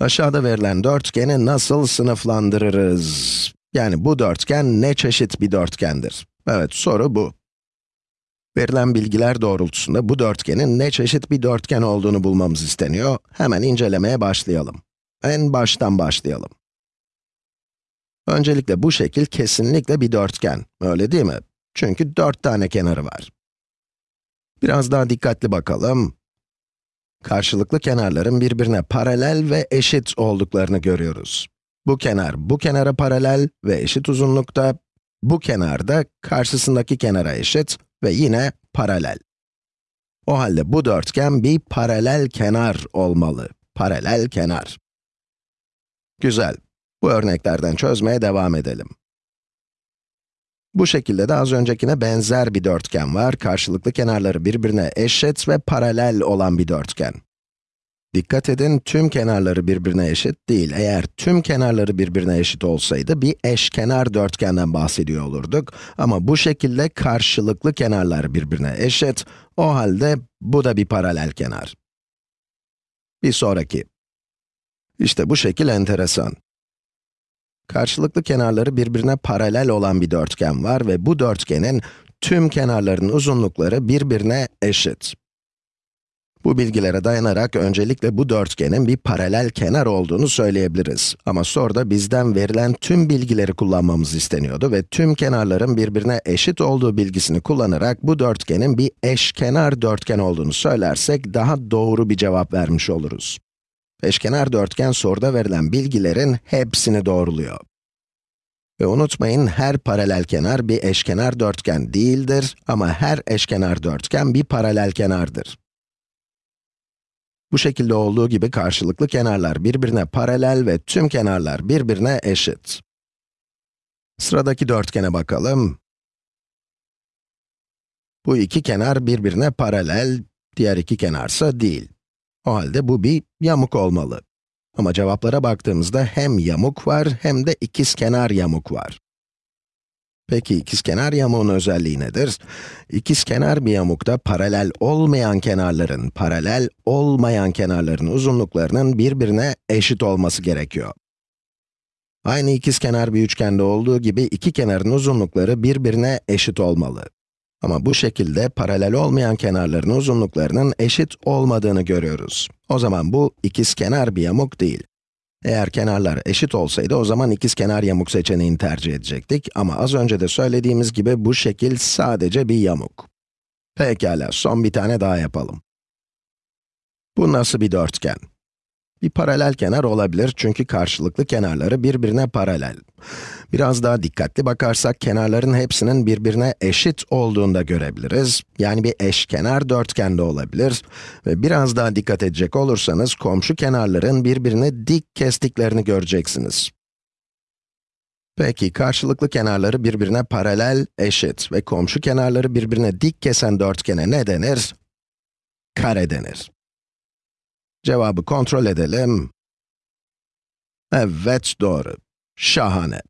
Aşağıda verilen dörtgeni nasıl sınıflandırırız? Yani bu dörtgen ne çeşit bir dörtgendir? Evet, soru bu. Verilen bilgiler doğrultusunda bu dörtgenin ne çeşit bir dörtgen olduğunu bulmamız isteniyor. Hemen incelemeye başlayalım. En baştan başlayalım. Öncelikle bu şekil kesinlikle bir dörtgen, öyle değil mi? Çünkü dört tane kenarı var. Biraz daha dikkatli bakalım. Karşılıklı kenarların birbirine paralel ve eşit olduklarını görüyoruz. Bu kenar, bu kenara paralel ve eşit uzunlukta, bu kenar da karşısındaki kenara eşit ve yine paralel. O halde bu dörtgen bir paralel kenar olmalı. Paralel kenar. Güzel. Bu örneklerden çözmeye devam edelim. Bu şekilde de az öncekine benzer bir dörtgen var. Karşılıklı kenarları birbirine eşit ve paralel olan bir dörtgen. Dikkat edin, tüm kenarları birbirine eşit değil. Eğer tüm kenarları birbirine eşit olsaydı, bir eşkenar dörtgenden bahsediyor olurduk. Ama bu şekilde karşılıklı kenarlar birbirine eşit. O halde bu da bir paralel kenar. Bir sonraki. İşte bu şekil enteresan. Karşılıklı kenarları birbirine paralel olan bir dörtgen var ve bu dörtgenin tüm kenarların uzunlukları birbirine eşit. Bu bilgilere dayanarak öncelikle bu dörtgenin bir paralel kenar olduğunu söyleyebiliriz. Ama soruda bizden verilen tüm bilgileri kullanmamız isteniyordu ve tüm kenarların birbirine eşit olduğu bilgisini kullanarak bu dörtgenin bir eşkenar dörtgen olduğunu söylersek daha doğru bir cevap vermiş oluruz. Eşkenar dörtgen soruda verilen bilgilerin hepsini doğruluyor. Ve unutmayın, her paralel kenar bir eşkenar dörtgen değildir ama her eşkenar dörtgen bir paralel kenardır. Bu şekilde olduğu gibi karşılıklı kenarlar birbirine paralel ve tüm kenarlar birbirine eşit. Sıradaki dörtgene bakalım. Bu iki kenar birbirine paralel, diğer iki kenarsa değil. O halde bu bir yamuk olmalı. Ama cevaplara baktığımızda hem yamuk var hem de ikizkenar yamuk var. Peki ikizkenar yamuğun özelliği nedir? İkizkenar bir yamukta paralel olmayan kenarların, paralel olmayan kenarların uzunluklarının birbirine eşit olması gerekiyor. Aynı ikizkenar bir üçgende olduğu gibi iki kenarın uzunlukları birbirine eşit olmalı. Ama bu şekilde paralel olmayan kenarların uzunluklarının eşit olmadığını görüyoruz. O zaman bu ikizkenar bir yamuk değil. Eğer kenarlar eşit olsaydı o zaman ikizkenar yamuk seçeneğini tercih edecektik ama az önce de söylediğimiz gibi bu şekil sadece bir yamuk. Pekala, son bir tane daha yapalım. Bu nasıl bir dörtgen? Bir paralel kenar olabilir çünkü karşılıklı kenarları birbirine paralel. Biraz daha dikkatli bakarsak kenarların hepsinin birbirine eşit olduğunu da görebiliriz. Yani bir eşkenar dörtgen de olabilir. Ve biraz daha dikkat edecek olursanız komşu kenarların birbirine dik kestiklerini göreceksiniz. Peki, karşılıklı kenarları birbirine paralel, eşit ve komşu kenarları birbirine dik kesen dörtgene ne denir? Kare denir. Cevabı kontrol edelim. Evet, doğru. Şahane.